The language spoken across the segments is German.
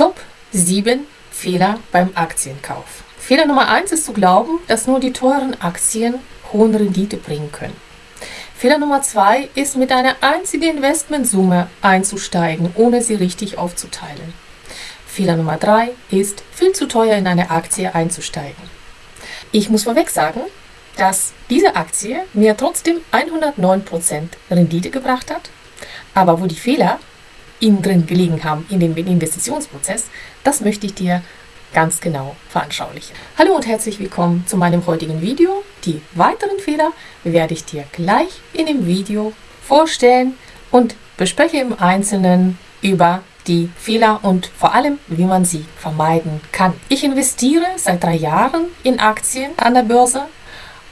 Top 7 Fehler beim Aktienkauf. Fehler Nummer 1 ist zu glauben, dass nur die teuren Aktien hohen Rendite bringen können. Fehler Nummer 2 ist mit einer einzigen Investmentsumme einzusteigen, ohne sie richtig aufzuteilen. Fehler Nummer 3 ist viel zu teuer in eine Aktie einzusteigen. Ich muss vorweg sagen, dass diese Aktie mir trotzdem 109% Rendite gebracht hat, aber wo die Fehler innen drin gelegen haben in dem Investitionsprozess, das möchte ich dir ganz genau veranschaulichen. Hallo und herzlich willkommen zu meinem heutigen Video. Die weiteren Fehler werde ich dir gleich in dem Video vorstellen und bespreche im Einzelnen über die Fehler und vor allem, wie man sie vermeiden kann. Ich investiere seit drei Jahren in Aktien an der Börse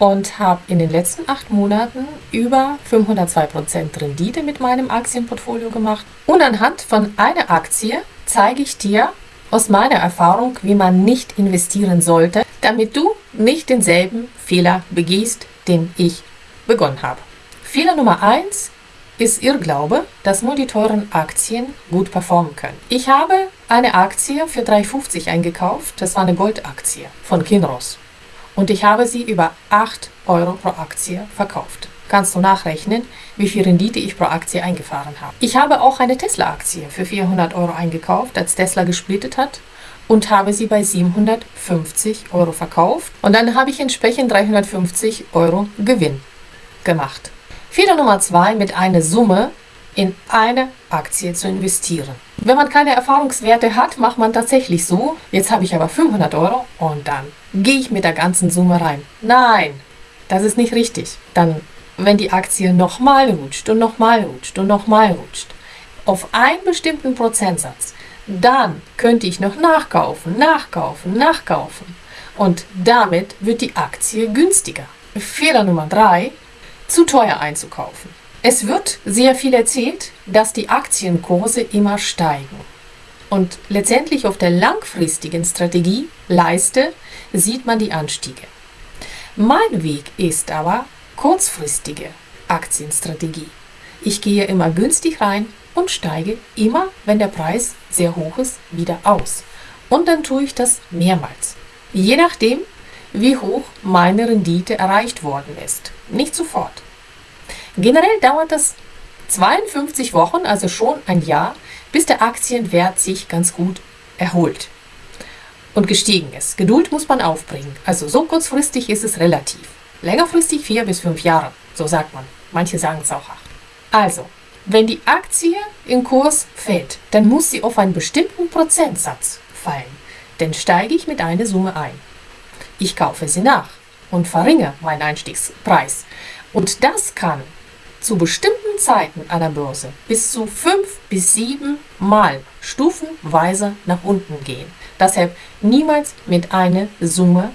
und habe in den letzten acht Monaten über 502% Rendite mit meinem Aktienportfolio gemacht. Und anhand von einer Aktie zeige ich dir aus meiner Erfahrung, wie man nicht investieren sollte, damit du nicht denselben Fehler begehst, den ich begonnen habe. Fehler Nummer 1 ist Irrglaube, dass nur die teuren Aktien gut performen können. Ich habe eine Aktie für 3,50 eingekauft. Das war eine Goldaktie von Kinross und ich habe sie über 8 Euro pro Aktie verkauft. Kannst du nachrechnen, wie viel Rendite ich pro Aktie eingefahren habe. Ich habe auch eine Tesla-Aktie für 400 Euro eingekauft, als Tesla gesplittet hat und habe sie bei 750 Euro verkauft und dann habe ich entsprechend 350 Euro Gewinn gemacht. Fehler Nummer 2 mit einer Summe in eine Aktie zu investieren. Wenn man keine Erfahrungswerte hat, macht man tatsächlich so, jetzt habe ich aber 500 Euro und dann gehe ich mit der ganzen Summe rein. Nein, das ist nicht richtig. Dann, wenn die Aktie nochmal rutscht und nochmal rutscht und nochmal rutscht, auf einen bestimmten Prozentsatz, dann könnte ich noch nachkaufen, nachkaufen, nachkaufen. Und damit wird die Aktie günstiger. Fehler Nummer 3, zu teuer einzukaufen. Es wird sehr viel erzählt, dass die Aktienkurse immer steigen. Und letztendlich auf der langfristigen Strategie Leiste sieht man die Anstiege. Mein Weg ist aber kurzfristige Aktienstrategie. Ich gehe immer günstig rein und steige immer, wenn der Preis sehr hoch ist, wieder aus. Und dann tue ich das mehrmals. Je nachdem, wie hoch meine Rendite erreicht worden ist. Nicht sofort. Generell dauert das 52 Wochen, also schon ein Jahr, bis der Aktienwert sich ganz gut erholt und gestiegen ist. Geduld muss man aufbringen. Also so kurzfristig ist es relativ. Längerfristig vier bis fünf Jahre, so sagt man. Manche sagen es auch acht. Also, wenn die Aktie im Kurs fällt, dann muss sie auf einen bestimmten Prozentsatz fallen. Dann steige ich mit einer Summe ein. Ich kaufe sie nach und verringere meinen Einstiegspreis. Und das kann zu bestimmten Zeiten an der Börse bis zu fünf bis sieben Mal stufenweise nach unten gehen. Deshalb niemals mit einer Summe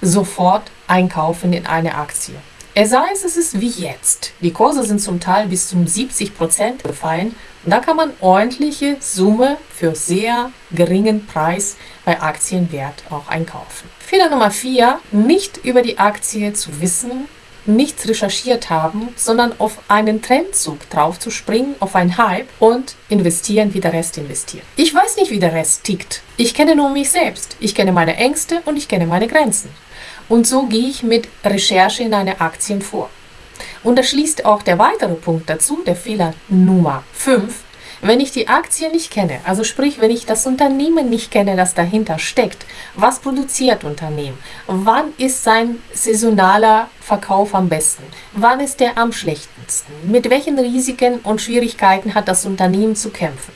sofort einkaufen in eine Aktie. Es sei es, es ist wie jetzt. Die Kurse sind zum Teil bis zum 70 Prozent gefallen. Da kann man ordentliche Summe für sehr geringen Preis bei Aktienwert auch einkaufen. Fehler Nummer 4, nicht über die Aktie zu wissen, nichts recherchiert haben, sondern auf einen Trendzug drauf zu springen, auf einen Hype und investieren, wie der Rest investiert. Ich weiß nicht, wie der Rest tickt. Ich kenne nur mich selbst. Ich kenne meine Ängste und ich kenne meine Grenzen. Und so gehe ich mit Recherche in eine Aktien vor. Und da schließt auch der weitere Punkt dazu, der Fehler Nummer 5, wenn ich die Aktie nicht kenne, also sprich, wenn ich das Unternehmen nicht kenne, das dahinter steckt, was produziert Unternehmen, wann ist sein saisonaler Verkauf am besten, wann ist der am schlechtesten, mit welchen Risiken und Schwierigkeiten hat das Unternehmen zu kämpfen,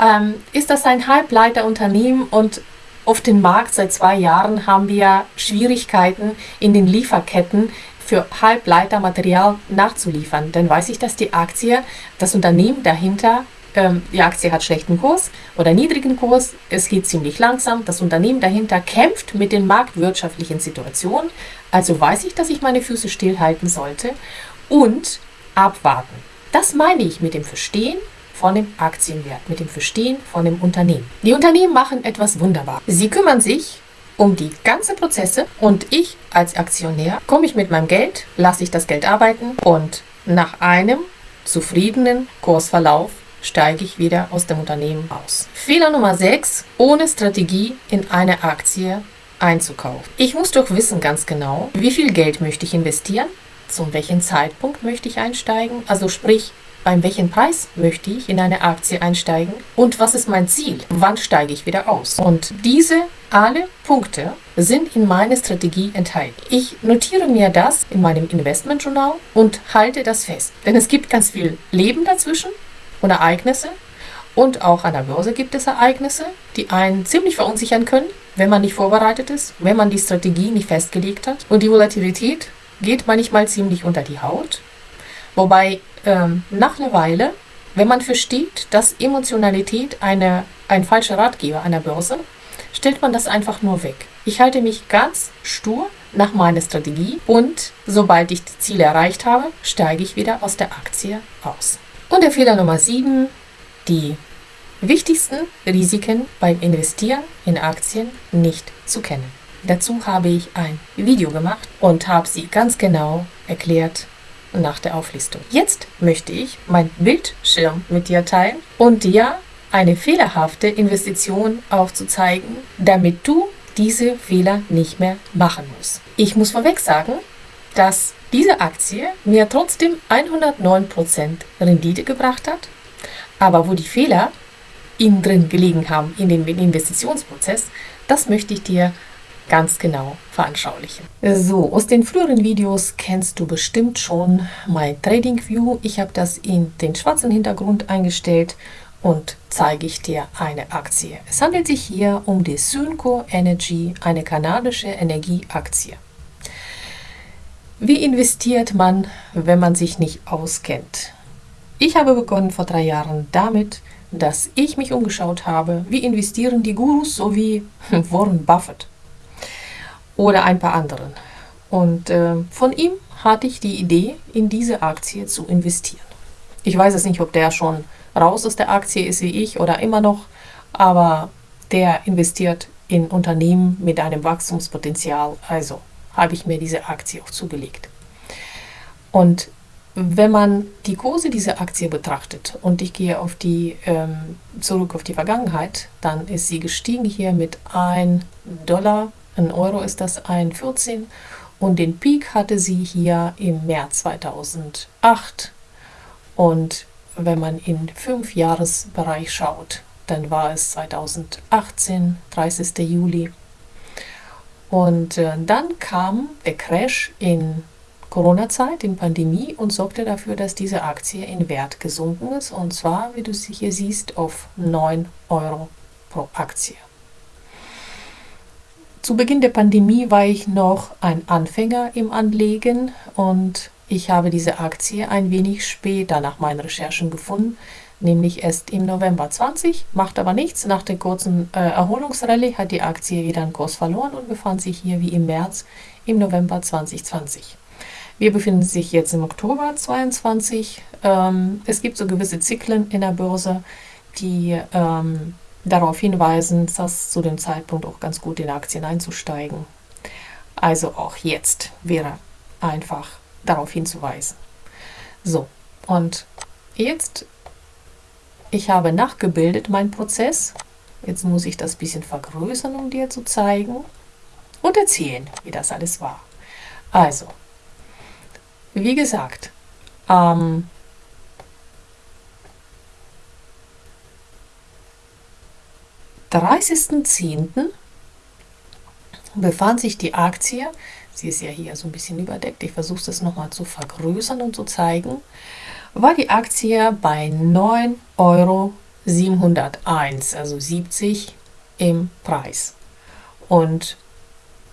ähm, ist das ein Halbleiterunternehmen und auf dem Markt seit zwei Jahren haben wir Schwierigkeiten in den Lieferketten für Halbleitermaterial nachzuliefern. Dann weiß ich, dass die Aktie, das Unternehmen dahinter ähm, die Aktie hat schlechten Kurs oder niedrigen Kurs, es geht ziemlich langsam, das Unternehmen dahinter kämpft mit den marktwirtschaftlichen Situationen, also weiß ich, dass ich meine Füße stillhalten sollte und abwarten. Das meine ich mit dem Verstehen von dem Aktienwert, mit dem Verstehen von dem Unternehmen. Die Unternehmen machen etwas wunderbar. Sie kümmern sich um die ganzen Prozesse und ich als Aktionär komme ich mit meinem Geld, lasse ich das Geld arbeiten und nach einem zufriedenen Kursverlauf steige ich wieder aus dem Unternehmen aus. Fehler Nummer 6, ohne Strategie in eine Aktie einzukaufen. Ich muss doch wissen ganz genau, wie viel Geld möchte ich investieren, zu welchem Zeitpunkt möchte ich einsteigen, also sprich, beim welchen Preis möchte ich in eine Aktie einsteigen und was ist mein Ziel, wann steige ich wieder aus. Und diese alle Punkte sind in meiner Strategie enthalten. Ich notiere mir das in meinem Investmentjournal und halte das fest. Denn es gibt ganz viel Leben dazwischen und Ereignisse. Und auch an der Börse gibt es Ereignisse, die einen ziemlich verunsichern können, wenn man nicht vorbereitet ist, wenn man die Strategie nicht festgelegt hat. Und die Volatilität geht manchmal ziemlich unter die Haut. Wobei ähm, nach einer Weile, wenn man versteht, dass Emotionalität eine, ein falscher Ratgeber an der Börse, stellt man das einfach nur weg. Ich halte mich ganz stur nach meiner Strategie und sobald ich die Ziele erreicht habe, steige ich wieder aus der Aktie aus. Und der Fehler Nummer 7, die wichtigsten Risiken beim Investieren in Aktien nicht zu kennen. Dazu habe ich ein Video gemacht und habe sie ganz genau erklärt nach der Auflistung. Jetzt möchte ich meinen Bildschirm mit dir teilen und dir eine fehlerhafte Investition aufzuzeigen, damit du diese Fehler nicht mehr machen musst. Ich muss vorweg sagen, dass diese Aktie mir trotzdem 109% Rendite gebracht hat, aber wo die Fehler innen drin gelegen haben in dem Investitionsprozess, das möchte ich dir ganz genau veranschaulichen. So, aus den früheren Videos kennst du bestimmt schon mein Trading View. Ich habe das in den schwarzen Hintergrund eingestellt und zeige ich dir eine Aktie. Es handelt sich hier um die Synco Energy, eine kanadische Energieaktie. Wie investiert man, wenn man sich nicht auskennt? Ich habe begonnen vor drei Jahren damit, dass ich mich umgeschaut habe, wie investieren die Gurus, so wie Warren Buffett oder ein paar anderen. Und äh, von ihm hatte ich die Idee, in diese Aktie zu investieren. Ich weiß es nicht, ob der schon raus aus der Aktie ist wie ich oder immer noch, aber der investiert in Unternehmen mit einem Wachstumspotenzial. Also habe ich mir diese Aktie auch zugelegt. Und wenn man die Kurse dieser Aktie betrachtet und ich gehe auf die, ähm, zurück auf die Vergangenheit, dann ist sie gestiegen hier mit 1 Dollar, 1 Euro ist das 1,14 und den Peak hatte sie hier im März 2008 und wenn man in fünf Jahresbereich schaut, dann war es 2018, 30. Juli. Und äh, dann kam der Crash in Corona-Zeit, in Pandemie und sorgte dafür, dass diese Aktie in Wert gesunken ist. Und zwar, wie du sie hier siehst, auf 9 Euro pro Aktie. Zu Beginn der Pandemie war ich noch ein Anfänger im Anlegen und ich habe diese Aktie ein wenig später nach meinen Recherchen gefunden, nämlich erst im November 20, macht aber nichts. Nach der kurzen äh, Erholungsrallye hat die Aktie wieder einen Kurs verloren und befand sich hier wie im März im November 2020. Wir befinden sich jetzt im Oktober 2022. Ähm, es gibt so gewisse Zyklen in der Börse, die ähm, darauf hinweisen, dass zu dem Zeitpunkt auch ganz gut in Aktien einzusteigen. Also auch jetzt wäre einfach darauf hinzuweisen. So, und jetzt, ich habe nachgebildet meinen Prozess. Jetzt muss ich das bisschen vergrößern, um dir zu zeigen und erzählen, wie das alles war. Also, wie gesagt, am 30.10. befand sich die Aktie sie ist ja hier so ein bisschen überdeckt, ich versuche das nochmal zu vergrößern und zu zeigen, war die Aktie bei 9,701 Euro, also 70 im Preis. Und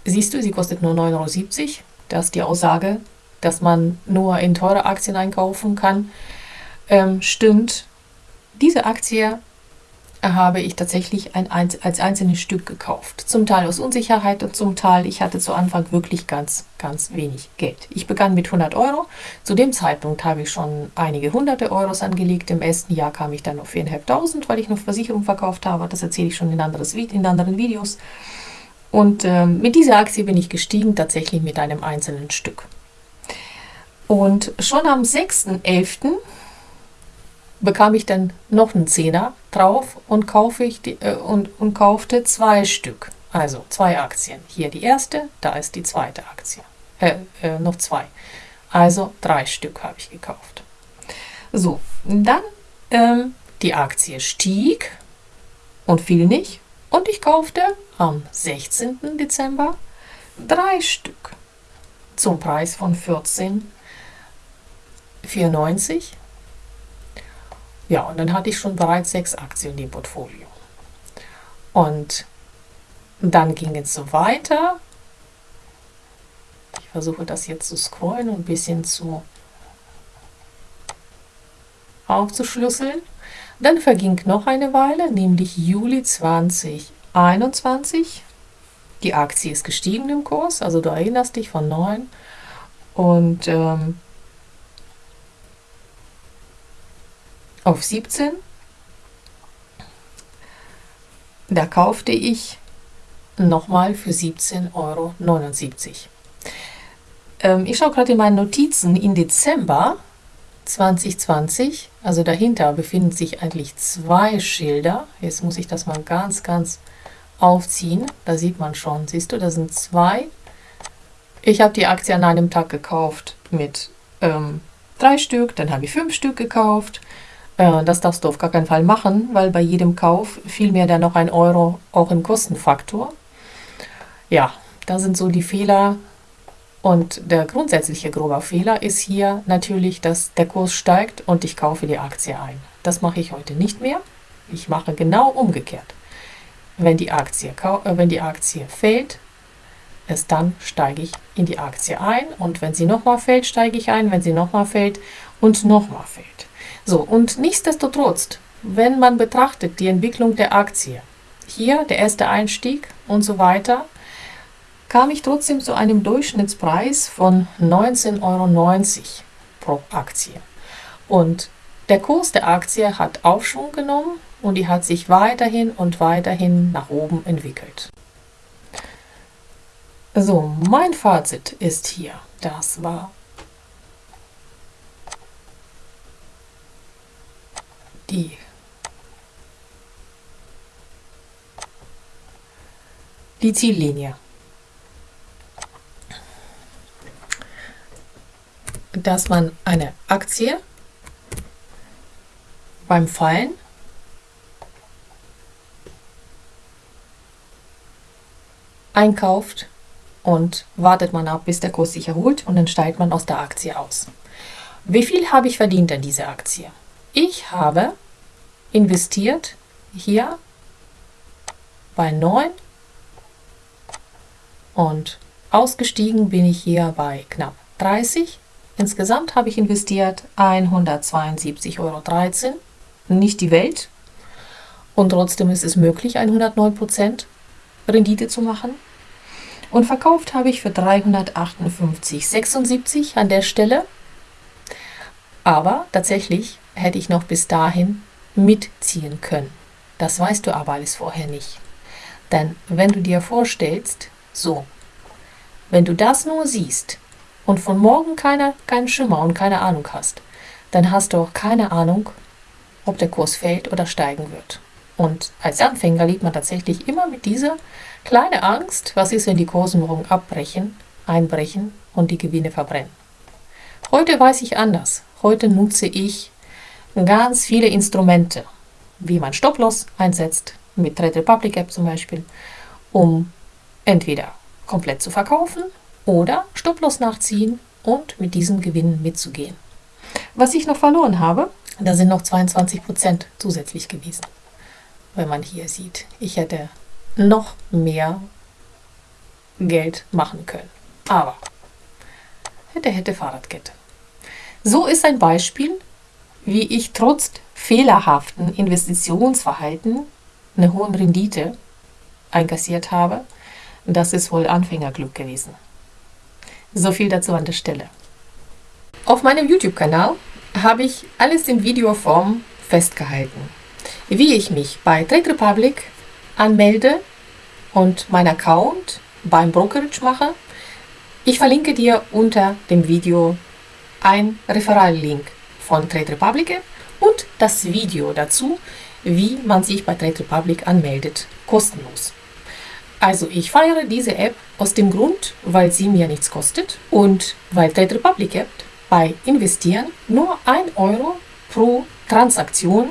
siehst du, sie kostet nur 9,70 Euro. Das ist die Aussage, dass man nur in teure Aktien einkaufen kann. Ähm, stimmt. Diese Aktie habe ich tatsächlich ein, als einzelnes Stück gekauft. Zum Teil aus Unsicherheit und zum Teil, ich hatte zu Anfang wirklich ganz, ganz wenig Geld. Ich begann mit 100 Euro. Zu dem Zeitpunkt habe ich schon einige hunderte Euros angelegt. Im ersten Jahr kam ich dann auf 4.500, weil ich noch Versicherung verkauft habe. Das erzähle ich schon in, anderes, in anderen Videos. Und ähm, mit dieser Aktie bin ich gestiegen, tatsächlich mit einem einzelnen Stück. Und schon am 6.11 bekam ich dann noch einen Zehner drauf und, kaufe ich die, äh, und, und kaufte zwei Stück. Also zwei Aktien. Hier die erste, da ist die zweite Aktie. Äh, äh, noch zwei. Also drei Stück habe ich gekauft. So, dann ähm, die Aktie stieg und fiel nicht. Und ich kaufte am 16. Dezember drei Stück zum Preis von 14,94. Ja, und dann hatte ich schon bereits sechs Aktien im Portfolio. Und dann ging es so weiter. Ich versuche das jetzt zu scrollen und ein bisschen zu aufzuschlüsseln. Dann verging noch eine Weile, nämlich Juli 2021. Die Aktie ist gestiegen im Kurs, also du erinnerst dich von 9. Und ähm, auf 17. Da kaufte ich nochmal für 17,79 Euro. Ähm, ich schaue gerade in meinen Notizen. In Dezember 2020, also dahinter befinden sich eigentlich zwei Schilder. Jetzt muss ich das mal ganz, ganz aufziehen. Da sieht man schon, siehst du, da sind zwei. Ich habe die Aktie an einem Tag gekauft mit ähm, drei Stück, dann habe ich fünf Stück gekauft. Äh, das darfst du auf gar keinen Fall machen, weil bei jedem Kauf fiel mir dann noch ein Euro auch im Kostenfaktor. Ja, da sind so die Fehler. Und der grundsätzliche grobe Fehler ist hier natürlich, dass der Kurs steigt und ich kaufe die Aktie ein. Das mache ich heute nicht mehr. Ich mache genau umgekehrt. Wenn die Aktie, äh, wenn die Aktie fällt, erst dann steige ich in die Aktie ein und wenn sie nochmal fällt, steige ich ein, wenn sie nochmal fällt und nochmal fällt. So, und nichtsdestotrotz, wenn man betrachtet die Entwicklung der Aktie, hier der erste Einstieg und so weiter, kam ich trotzdem zu einem Durchschnittspreis von 19,90 Euro pro Aktie. Und der Kurs der Aktie hat Aufschwung genommen und die hat sich weiterhin und weiterhin nach oben entwickelt. So, mein Fazit ist hier, das war die die Ziellinie. dass man eine Aktie beim Fallen einkauft und wartet man ab, bis der Kurs sich erholt und dann steigt man aus der Aktie aus. Wie viel habe ich verdient an dieser Aktie? Ich habe investiert hier bei 9 und ausgestiegen bin ich hier bei knapp 30 Insgesamt habe ich investiert 172,13 Euro. Nicht die Welt. Und trotzdem ist es möglich, 109% Rendite zu machen. Und verkauft habe ich für 358,76 an der Stelle. Aber tatsächlich hätte ich noch bis dahin mitziehen können. Das weißt du aber alles vorher nicht. Denn wenn du dir vorstellst, so, wenn du das nur siehst, und von morgen keine, keinen Schimmer und keine Ahnung hast, dann hast du auch keine Ahnung, ob der Kurs fällt oder steigen wird. Und als Anfänger liegt man tatsächlich immer mit dieser kleinen Angst, was ist, wenn die Kurse morgen abbrechen, einbrechen und die Gewinne verbrennen. Heute weiß ich anders. Heute nutze ich ganz viele Instrumente, wie man Stop-Loss einsetzt, mit Trade Republic App zum Beispiel, um entweder komplett zu verkaufen oder Stopplos nachziehen und mit diesem Gewinn mitzugehen. Was ich noch verloren habe, da sind noch 22% zusätzlich gewesen. Wenn man hier sieht, ich hätte noch mehr Geld machen können. Aber hätte, hätte Fahrradkette. So ist ein Beispiel, wie ich trotz fehlerhaften Investitionsverhalten eine hohe Rendite einkassiert habe. Das ist wohl Anfängerglück gewesen. So viel dazu an der Stelle. Auf meinem YouTube-Kanal habe ich alles in Videoform festgehalten. Wie ich mich bei Trade Republic anmelde und mein Account beim Brokerage mache. Ich verlinke dir unter dem Video ein Referral-Link von Trade Republic und das Video dazu, wie man sich bei Trade Republic anmeldet, kostenlos. Also ich feiere diese App aus dem Grund, weil sie mir nichts kostet und weil Trade Republic App bei Investieren nur 1 Euro pro Transaktion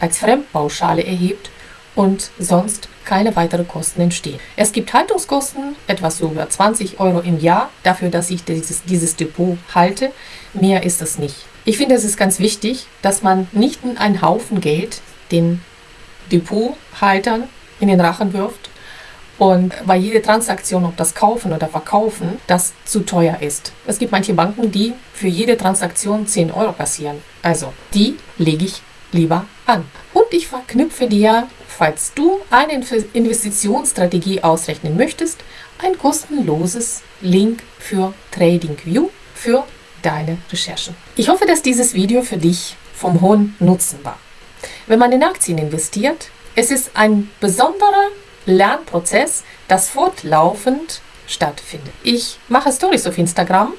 als Fremdpauschale erhebt und sonst keine weiteren Kosten entstehen. Es gibt Haltungskosten, etwas über 20 Euro im Jahr, dafür, dass ich dieses, dieses Depot halte. Mehr ist es nicht. Ich finde, es ist ganz wichtig, dass man nicht einen Haufen Geld den Depothaltern in den Rachen wirft und weil jede Transaktion, ob das Kaufen oder Verkaufen, das zu teuer ist. Es gibt manche Banken, die für jede Transaktion 10 Euro kassieren. Also die lege ich lieber an. Und ich verknüpfe dir, falls du eine Investitionsstrategie ausrechnen möchtest, ein kostenloses Link für TradingView für deine Recherchen. Ich hoffe, dass dieses Video für dich vom hohen Nutzen war. Wenn man in Aktien investiert, es ist ein besonderer Lernprozess, das fortlaufend stattfindet. Ich mache Stories auf Instagram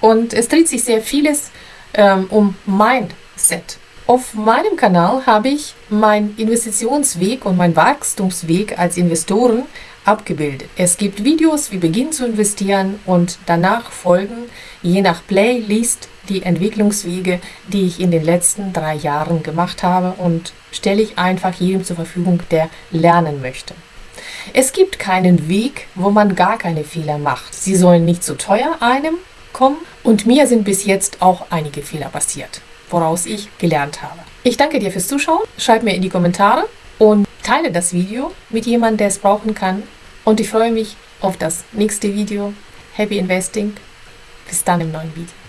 und es dreht sich sehr vieles ähm, um Mindset. Auf meinem Kanal habe ich meinen Investitionsweg und meinen Wachstumsweg als Investoren abgebildet. Es gibt Videos, wie beginnen zu investieren und danach folgen, je nach Playlist, die Entwicklungswege, die ich in den letzten drei Jahren gemacht habe und stelle ich einfach jedem zur Verfügung, der lernen möchte. Es gibt keinen Weg, wo man gar keine Fehler macht. Sie sollen nicht zu teuer einem kommen und mir sind bis jetzt auch einige Fehler passiert, woraus ich gelernt habe. Ich danke dir fürs Zuschauen, schreib mir in die Kommentare und teile das Video mit jemandem, der es brauchen kann und ich freue mich auf das nächste Video. Happy Investing. Bis dann im neuen Video.